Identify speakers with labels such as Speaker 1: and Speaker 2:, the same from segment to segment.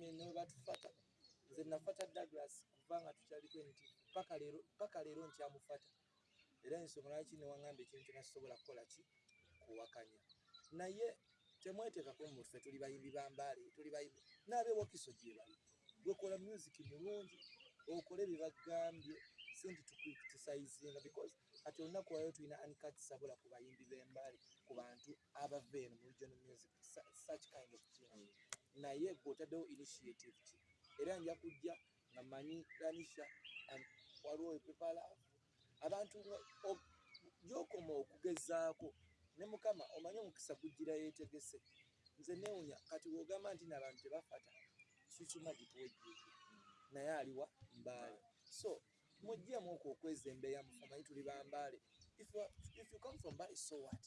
Speaker 1: family ne batufata nze nafata douglas kuva nga tukyaliko nti paka leero nkyamufata era ensonga lwaki newaŋŋamba ekintu kyenasobola kukola ki? Kuwakanya. Naye temweteekako muffe tuli bayimbi bambaale tuli bayimbi n'abewokiso gye bali. Gwekola music mulungi okole bye bagambye senti tukriticizinga because kati olunaku lwayo tulina ancat sabula ku bayimbi b'embaale ku bantu abava eno mu regional music su- such kind of thing naye gwe otaddewo initiative ki? Era nja kujja nga manyi lanisha waliwo epepalaafu abantu gyokoma okugezaako ne mukama omanyi omukisa gujjira yeetegese. Nze neewunya kati bw'ogamba nti n'abantu tebafata kisuma gituwejjeje naye aliwa mbaale. So muggyemu okwo okwezembeya mufe omanyi tuli bambaale if you, come from Bali, so what?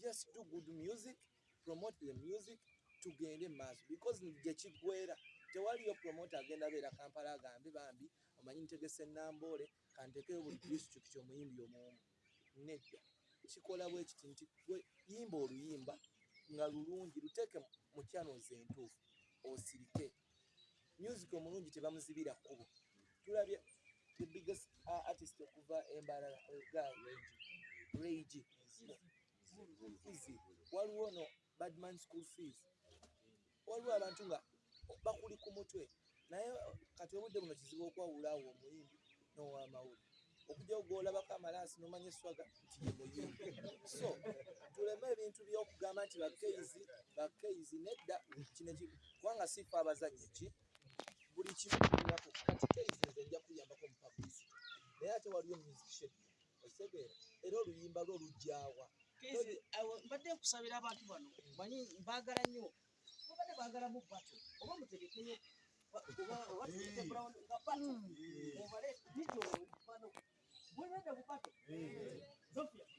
Speaker 1: Just do good music promote the music tugende maaso. Because gye kiggwera tewaliyo promote agenda beera kampala agambe bambi omanyi ntegese namboole kantekeyo buli disitulikiti omuyimbi omwomu nedda. Kikola bwe kiti nti yimba oluyimba nga lulungi luteeke mu channels entuufu osirike. Music omulungi tebamuzibira kkubo. Tulabye the biggest artist okuva embalala rage waliwo no badman school fees waliwo abantu nga bakuli ku mutwe. Naye kati obudde buno kizibu okwawula awo omuyimbi n'owamawuli okujjawo gwolabako amalaasi nomanya eswaga nti ye muyimbi. So tuleme ebintu byokugamba nti bakeizi bakeizi nedda. Kubanga sifa abazannyi ki? Buli kimu kirinaku kati keizi nze nja kuyambako mu publicity naye ate waliyo musician okitegeera era oluyimba lwo lujjawa
Speaker 2: Kezi, awo, mbadde nkusabira abantu bano. Manyi mbaagala nnyo mubadde baagala mu bato oba mutegekeyo hmm.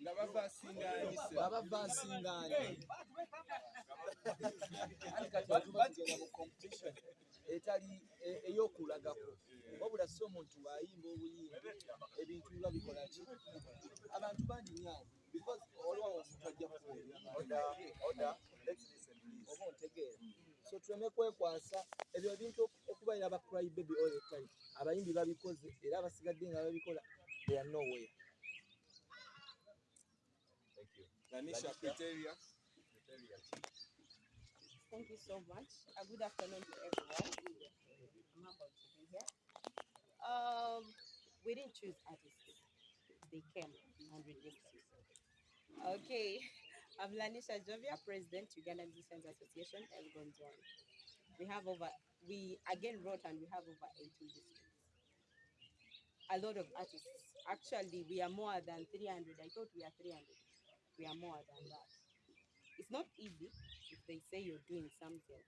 Speaker 2: nga
Speaker 3: bava
Speaker 1: asingaanye etali e, ey'okulagako. Wabula si omuntu ayimba obuyimbi. Ebintu nga bikola ki? Abantu bangi nyawo because olwawo omuntu ajja kuoda oba ontegeera so tuleme kwekwasa ebyo ebintu okubaira aba cry baby all the time abayimbi babikoze era abasigadde nga babikola they are nowhere
Speaker 3: lanisha criteria
Speaker 4: Thank you so much. A good afternoon to everyone. I'm humbled to be here. Um, we didn't choose artists. They came and registered. Okay. I'm Lanisha Jovia, President, Uganda Musicians Association, Elgon Zone. We have over, we again wrote and we have over 18 districts. A lot of artists. Actually, we are more than 300. I thought we are 300. We are more than that. It's not easy if they say you're doing something.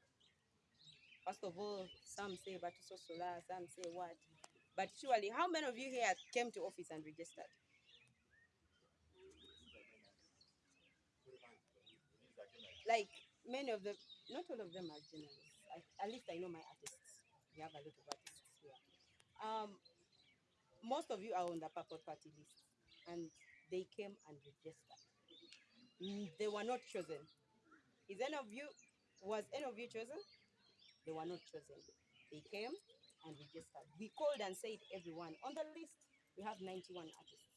Speaker 4: First of all, some say Batuso Solar, some say what. But surely, how many of you here came to office and registered? Like many of them, not all of them are journalists. At least I know my artists. We have a lot of artists here. Um, most of you are on the purple party list, and they came and registered. Mm, They were not chosen. Is any of you was any of you chosen? They were not chosen. They came and registered. We called and said everyone on the list. We have 91 artists.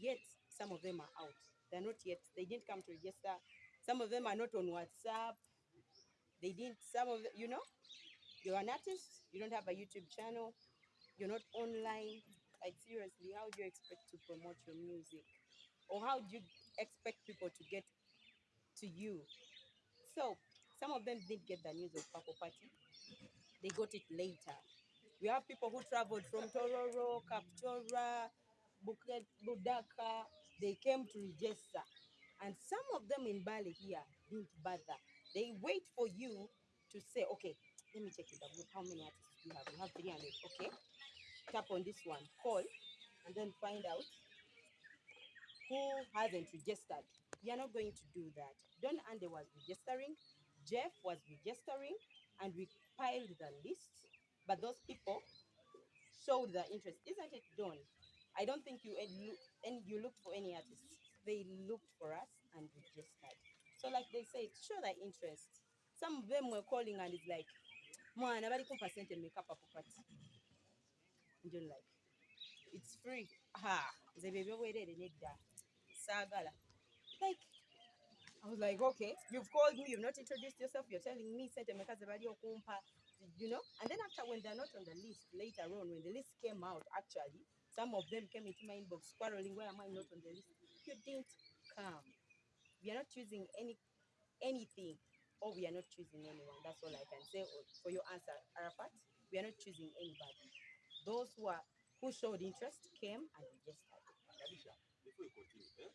Speaker 4: Yet some of them are out. They're not yet. They didn't come to register. Some of them are not on WhatsApp. They didn't. Some of you know, you're an artist. You don't have a YouTube channel. You're not online. Like seriously, how do you expect to promote your music, or how do you expect people to get to you. So some of them didn't get the news of Purple Party. They got it later. We have people who traveled from Tororo, Kapchorwa, Budaka. They came to register. And some of them in Mbale here didn't bother. They wait for you to say, okay, let me check the group. How many artists do you have? You have 300. Okay. Tap on this one, call, and then find out who hasn't registered. You're not going to do that. Don Ande was registering, Jeff was registering, and we piled the list. But those people showed their interest, isn't it, Don? I don't think you look, and you looked for any artists. They looked for us and registered. So, like they said, show their interest. some of them were calling and it's like mwana bali kumpa sente mmeka papo party njo like it's free ha nze bye byobwerere nedda saagala like I was like, okay, you've called me, you've not introduced yourself, you're telling me you know? And then after when they're not on the list later on, when the list came out, actually, some of them came into my inbox quarreling, why am I not on the list? You didn't come. We are not choosing any anything, or we are not choosing anyone. That's all I can say for your answer, Arafat. We are not choosing anybody. Those who are who showed interest came and
Speaker 5: continue, eh? Eh?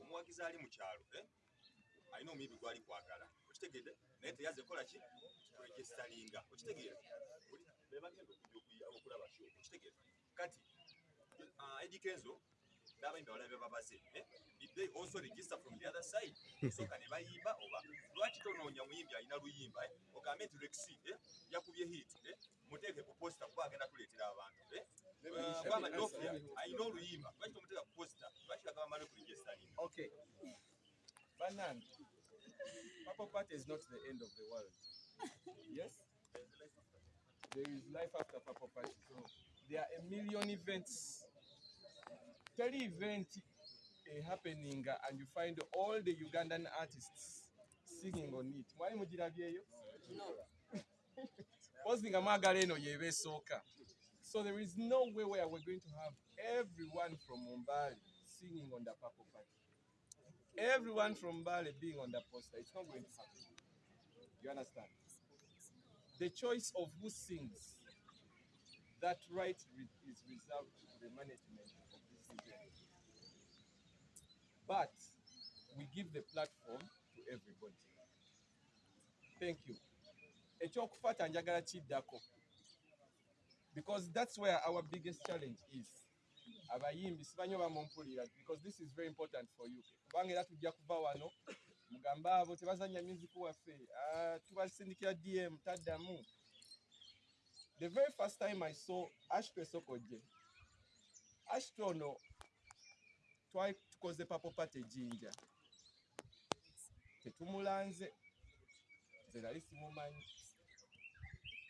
Speaker 5: Omuwagizi ali mu kyalo, alina omuyimbi gwali kwagala. Okitegedde? Naye teyaze kola ki? Kuregestalinga. Okitegeera? Oli- be bagenda okujja okuyi- okulaba show. Okitegeera? Kati uh, Kenzo n'abayimbi abalala be babaze. eh? Did they also register from the other side? Soka ne bayimba oba lwaki tonoonya muyimbi alina luyimba eh? ogambe nti Rexy eh? yakubye hit eh? muteeke ku posta kuba agenda abantu eh? Uh, Bama Dofia alina oluyimba lwaki tomuteeka ku posta lwaki agamba mane ku registalinga
Speaker 3: Okay. Banan, Purple Party is not the end of the world. Yes? There is life after Purple Party. So there are a million events. Tell event uh, happening uh, and you find all the Ugandan artists singing on it. Mwali mugirabyeyo? Posting amagala eno yeba esooka. So there is no way where we're going to have everyone from Mombali singing on the Purple Party. Everyone from Mbale being on the poster. It's not going to happen. You understand? The choice of who sings, that right is reserved to the management of this event. But we give the platform to everybody. Thank you. Because that's where our biggest challenge is. because this is very important for you wano waffe ah, dm the very first time i saw ashton sokoje ashton ono twali tukoze papo pate ejinja tetumulanze nze nali simumanyi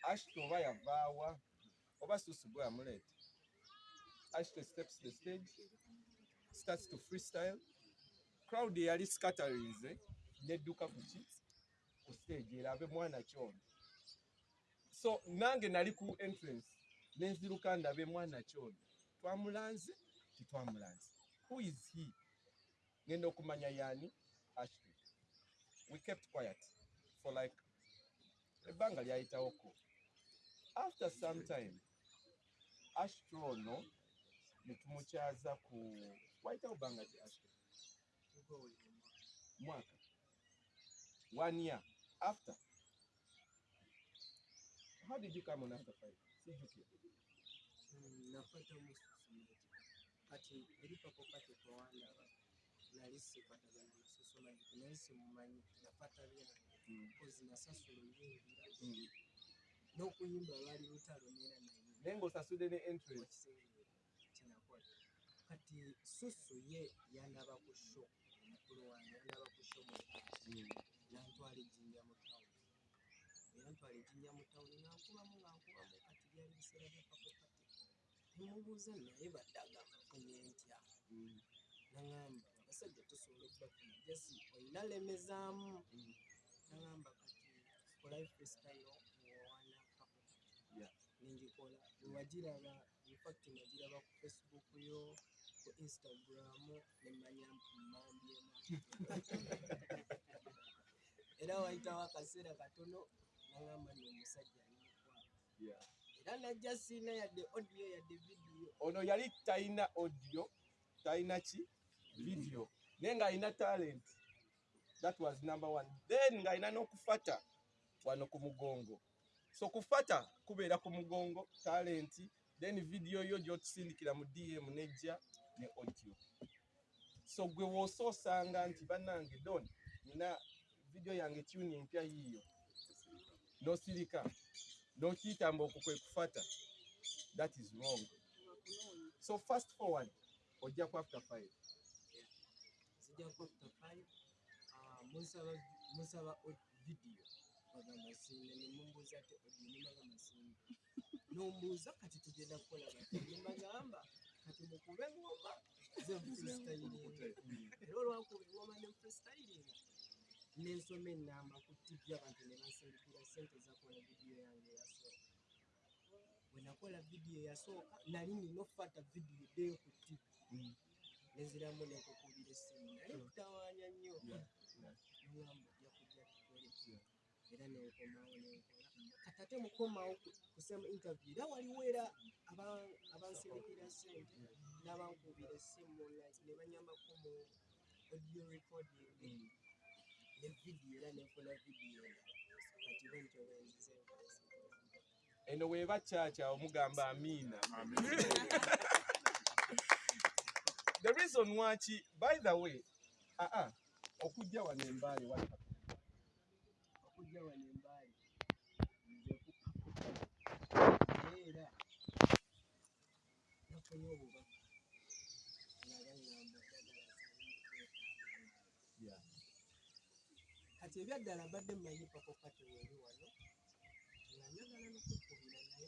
Speaker 3: ashton oba yavaawa oba susu bwe yamuleeta Ashley steps the stage, starts to freestyle. Crowd yali scatterinze nedduka ku ki ku stage erabe mwana kyono. So nange nali ku entrance nenziruka ndabe mwana kyono. Twamulanze titwamulanze. Who is he? Ngenda okumanya yani Ashley. We kept quiet for like ebbanga lyayitawoko. After some time, Ashley ono ne tumukyaza ku wayitawo bbanga ki Ashley? mwaka one year after how did you come on after five sijjukira
Speaker 6: nakwata mususumati kati eri papo kati twawandaba nali sikwatagana na susumati naye simumanyi nafata byange kozi nasasula
Speaker 3: Mm.
Speaker 6: n'okuyimba lwali lutalo neera naye
Speaker 3: naye ng'osasudde ne entrance
Speaker 6: kyenakola kati susu ye yandaba ku sho mukulu wange yandaba ku sho mu nantwala ejjinja mu tawuni yantwala ejjinja mu tawuni nankubamu nga nkubamu kati byali biseera bya pakopati nemubuuza naye baddaga nfunye ntya? Naŋamba abasajja tusobola okubafuna jesi olina lemezaamu. Naŋamba kati kolayo freestyle muwawana nengikola wewagiraba infact nagiraba ku facebook yo ku instagram nemanya mmandyemu era wayitawo akaseera katono naŋamba ni omusajja alimukwata
Speaker 3: Yeah.
Speaker 6: era najja siina yadde audio yadde vidiyo
Speaker 3: ono yali talina audio talina ki? Video. Naye ng'alina talent. That was number one. Then ng'alina n'okufata wano ku mugongo. So kufata kubeera ku mugongo talent then video yo gyotusindikira mu dm nejja ne audio. So gwe woosoosanga nti bannange don nina video yange tuni empya yiiyo n'osirika n'okiyitamba okwo kwe kufata that is wrong. So fast forward ojja ku after five
Speaker 6: kijja kuba after five munsaba vidiyo bagamba singa nemumbuuza ate odiyo nemagamba singa nombuuza kati tugenda kukola bati nemagamba kati mukube engoma ze freestylinga era olwankuba engoma ne freestylinga nensoma enamba ku tv abantu ne bansindikira sente zakola vidiyo yange eyasooka bwe nakola vidiyo eyasooka nali nina okufata vidiyo eddeyo ku tv neziramu nekukubira essimu. Nali kutawaanya nnyo. Nogamba ojja kujja tukole era nenkomawo nenkola kati ate mukomawo ku- kusema interview. Era waliwo era aba- abansindikira sente n'abankubira essimu ne banyambako mu audio recording ne vidiyo era nenfuna vidiyo kati bwentyo bwenzize
Speaker 3: eno weeba kyakya omugamba amiina the reason waki by the way aa okujja wano embaale waka
Speaker 6: okujja wano embaali nze naye era nafunye obubaka kati ebyaddala mbadde mmanyi pakopa teweeri wano nga njagala nokukubira naye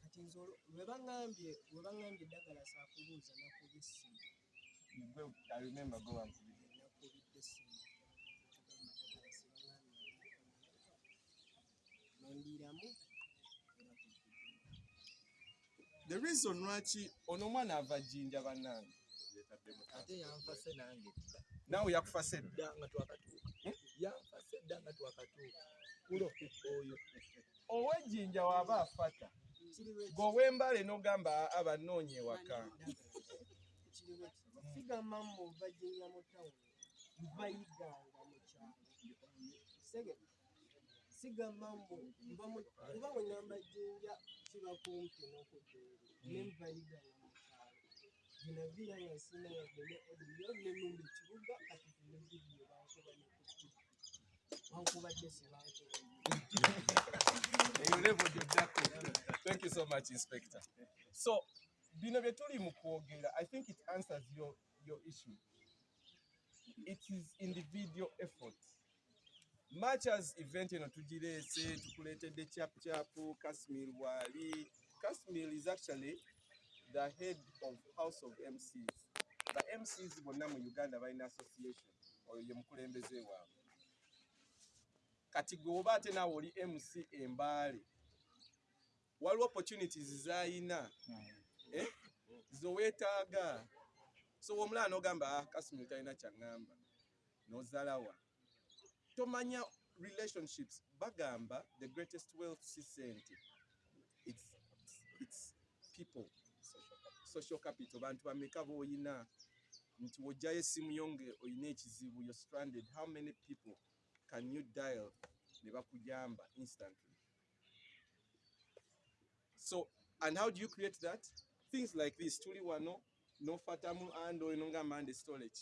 Speaker 6: kati nze webaŋambye webaŋambye eddagala saakubuuza nakuba essimu. Nakubidde essimu nondiiramu
Speaker 3: the reason lwaki ono omwana ava jjinja bannange.
Speaker 1: Ate yanfase nange dda.
Speaker 3: Naawe yakufase dda
Speaker 1: nga twakatuuka. Yanfase dda nga twakatuuka. Kulo oyo.
Speaker 3: Ow'ejjinja waaba afata.
Speaker 6: Kiriwe
Speaker 3: gweow'embale n'ogamba abanoonye ewaka.
Speaker 6: Sigamba mu bajinja mu tawuni bayiganga mu kyalo. Sigamba mbu kuba bwe ngamba jjinja kiba kumpi n'okujjinja ne mbayiganga
Speaker 3: thank you so much inspector. So bino bye tuli mu kwogera i think it answers your, your issue. It is individual effort. Much as event eno tugireese tukuleetedde chapuchapu kasmir waali kasmir is actually the head of house of mcs the mcs bonna mu uganda balina association oyo ye mukulembeze waabwe. Kati gwe oba ate naawe oli mc embaale waliwo opportunities zayina eh, zoweetaaga. So womulala n'ogamba "Ah, kasumiri talina kyaŋŋamba n'ozalawa tomanya relationships bagamba the greatest wealth si sente it's, it's people social capital bantu bameka b'oyina nti wojjayo essimu yo nga oyina ekizibu you're stranded. How many people can you dial? Ne bakujamba instantly. So and how do you create that? Things like this. Tuli wano nofatamu ando oyo nongamba ande storage.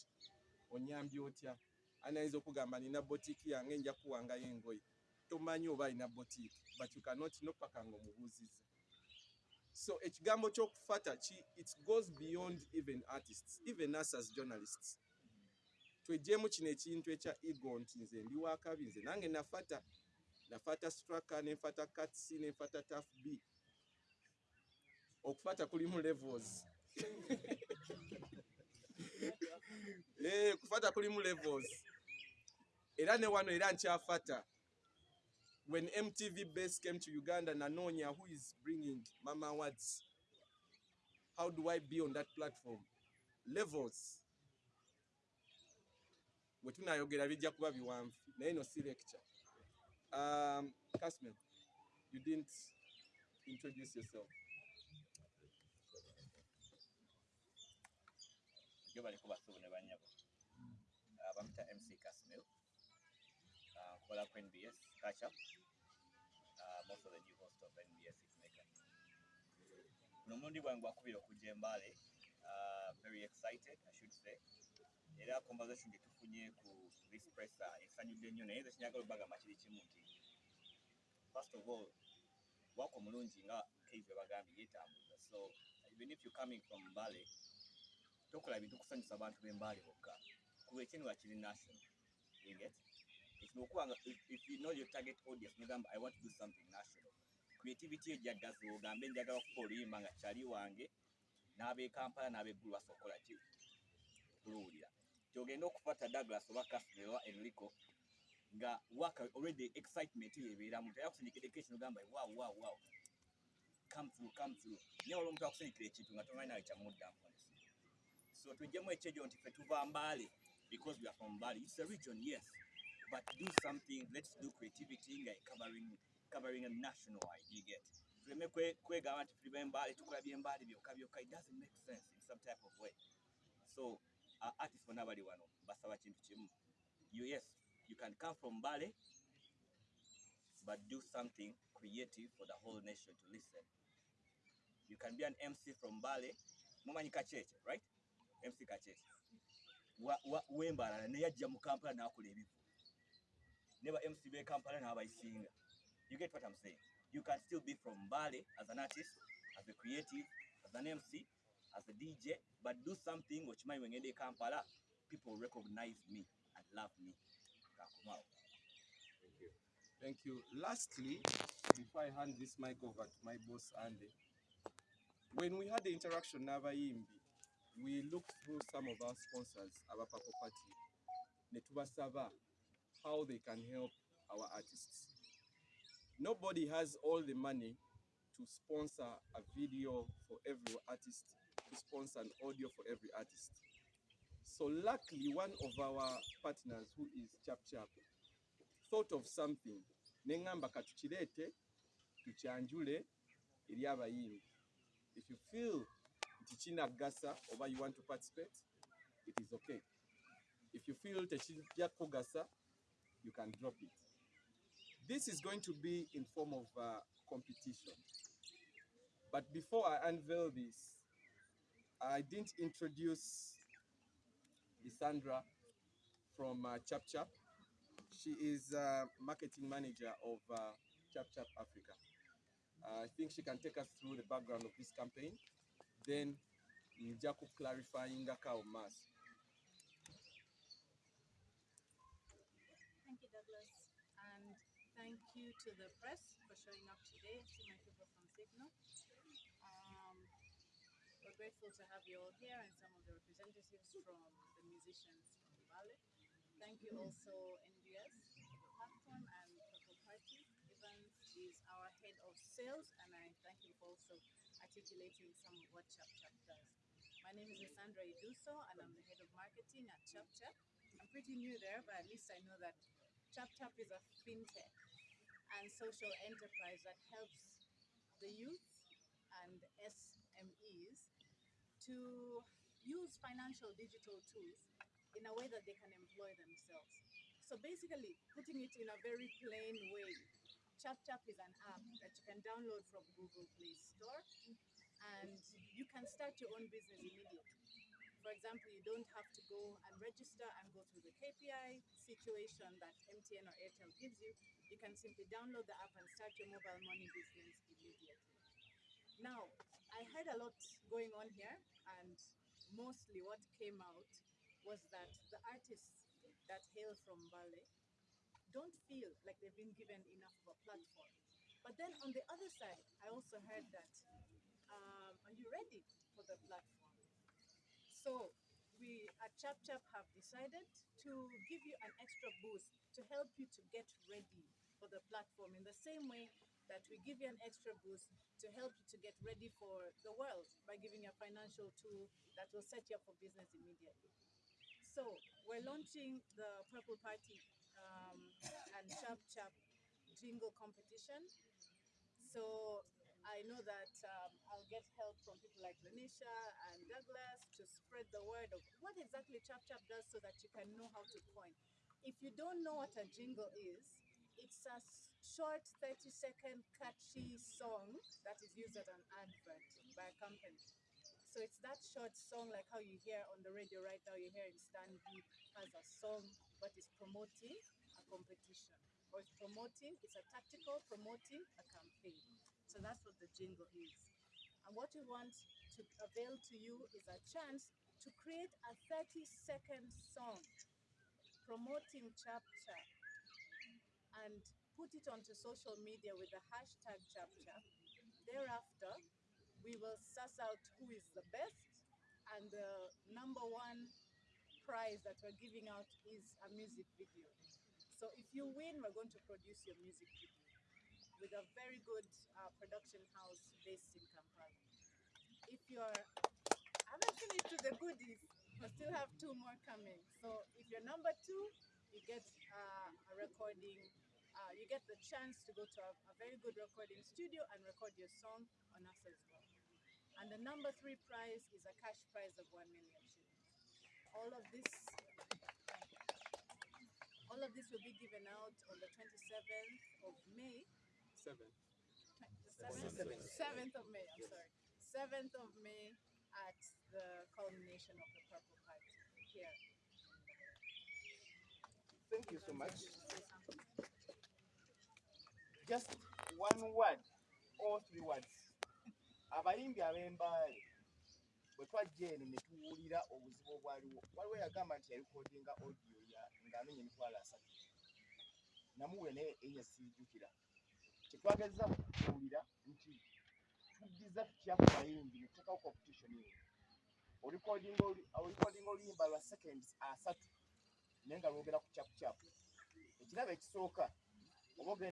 Speaker 3: Onyambye otya? Anayinza okugamba nina botiki yange nja kuwangayo engoye. Tomanyi oba alina botiki but you cannot know paka nga omubuuziza so ekigambo kyokufata ki it goes beyond even artists even us as journalists. Twejjeemu kino ekintu ekya ego nti nze ndi wakabi nze nange nafata nafata straka nenfata cats nenfata taf b. Okufata kulimu levels. Eh, kufata kulimu levels. Era ne wano era nkyafata when mtv base came to uganda nanoonya who is bringing mama awards how do i be on that platform? Levels. Bwe tunayogera bijja kuba biwanvu naye no si lecture. Um, Kasmel, you didn't introduce yourself.
Speaker 7: Jo baliko basubu ne bamita mc casmil nkola ku nbs uh, most of the new host of nbs hitmaker guno mulundi gwange gwakubira okujja embale uh, very excited i should say. Era conversation gye tufunye ku this presser esanyudde nnyo naye nze kinyagala obagamba kiri kimu nti first of all wako mulungi nga case bwe bagambye yeetambuza. So even if you're coming from mbale tokola bintu kusanyusa abantu b'embale bokka. Kuba ekyenwa kiri national you get okuba nga if- if you know your target audience nogamba i want to do something national. Creativity ejjaddazi ogambe njagala okuba oluyimba nga kyali wange n'ab'e kampala n'ab'eggulu basokola ki kuluwulira kyogenda okufata douglas oba castle oba enrico nga waka already excitement yebeeramu teyakusindikireko ekintu ogamba wow wow wow. Come through come through. Naye olwo omuntu akusindikira ekintu nga tomanyi nawe kyamuddamu so tujjemu ekyejo nti ffe tuva mbaale because we are from Mbale. It's a region, yes, but do something. Let's do creativity nga covering covering a national wide. You get. Tuleme. It doesn't make sense in some type of way. So uh, artists bonna bali wano basaba. You yes, you can come from Mbale, but do something creative for the whole nation to listen. You can be an MC from Mbale. Mumanyi Kachete, right? MC wa- w'embalala naye ajja mu kampala n'akola ebivu ne ba mc b'e kampala n'abayisinga you get what i'm saying you can still be from Mbale as an artist as a creative as an mc as a dj but do something okimanyi wengenda e kampala people recognize me and love me Thank you.
Speaker 3: Thank you. Lastly, before I hand this mic over to my boss Andy, when we had the interaction n'abayimbi, we looked through some of our sponsors, our Purple Party, ne tubasaba how they can help our artists. Nobody has all the money to sponsor a video for every artist, to sponsor an audio for every artist. So luckily, one of our partners, who is Chap Chap, thought of something neŋŋamba katukireete tukyanjule eri if you feel nti kinagasa oba you want to participate it is okay if you feel tekijja kugasa you can drop it this is going to be in form of uh, competition but before i unveil this i didn't introduce Lissandra from uh, Chap Chap she is uh, marketing manager of uh, Chap Chap Africa. Uh, I think she can take us through the background of this campaign. Then ku clarifying kao mas.
Speaker 8: Thank you, Douglas. And thank you to the press for showing up today. See my people from Signal. Um, we're grateful to have you all here and some of the representatives from the musicians from Mbale. Thank you also, NBS, the platform, and Purple Party. Evans is our head of sales, and I thank him for also articulating some of what Chap Chap does. My name is Sandra Iduso, and I'm the head of marketing at Chap Chap. I'm pretty new there, but at least I know that Chap Chap is a fintech and social enterprise that helps the youth and SMEs to use financial digital tools in a way that they can employ themselves. So basically, putting it in a very plain way, Chap Chap is an app that you can download from Google Play Store and you can start your own business immediately. For example, you don't have to go and register and go through the KPI situation that MTN or Airtel gives you. You can simply download the app and start your mobile money business immediately. Now, I heard a lot going on here, and mostly what came out was that the artists that hail from Mbale don't feel like they've been given enough of a platform. But then on the other side, I also heard that, um, are you ready for the platform? So we at Chap Chap have decided to give you an extra boost to help you to get ready for the platform in the same way that we give you an extra boost to help you to get ready for the world by giving you a financial tool that will set you up for business immediately. So we're launching the Purple Party um, and Chap Chap jingle competition. So I know that um, I'll get help from people like Lanisha and Douglas to spread the word of what exactly Chap Chap does so that you can know how to coin. If you don't know what a jingle is, it's a short 30 second catchy song that is used as an advert by a company. So it's that short song like how you hear on the radio right now, you hear in Stan B has a song but it's promoting a competition. Or it's promoting, it's a tactical promoting a campaign. So that's what the jingle is. And what we want to avail to you is a chance to create a 30 second song promoting Chap Chap and put it onto social media with the hashtag Chap Chap. Thereafter, we will suss out who is the best, and the number one prize that we're giving out is a music video. So if you win, we're going to produce your music video with a very good uh, production house based in Kampala. If you're, I haven't finished with the goodies, I still have two more coming. So if you're number two, you get uh, a recording, uh, you get the chance to go to a, a very good recording studio and record your song on us as well. And the number three prize is a cash prize of 1 million shillings. All of this all of this will be given out on the 27th of May.
Speaker 3: Seven.
Speaker 8: 7th, 7th of May, I'm sorry. 7th of May at the culmination of the Purple Party here.
Speaker 9: Thank you so much. Just one word or three words. Abayimbi ab'embaale bwe twajja eno ne tuwulira obuzibu obwaliwo waliwo yagamba nti yalikodinga audio ya ng'anoonya emitwalo asatu namuwe naye enya siijukira kyetwagezza kuwulira nti tuddiza tutya ku bayimbi ne tuteekawo competition eyo olikodinga oli- olikodinga oluyimba lwa seconds asatu naye nga lwogera ku kyakucyaku ekirabo ekisooka oba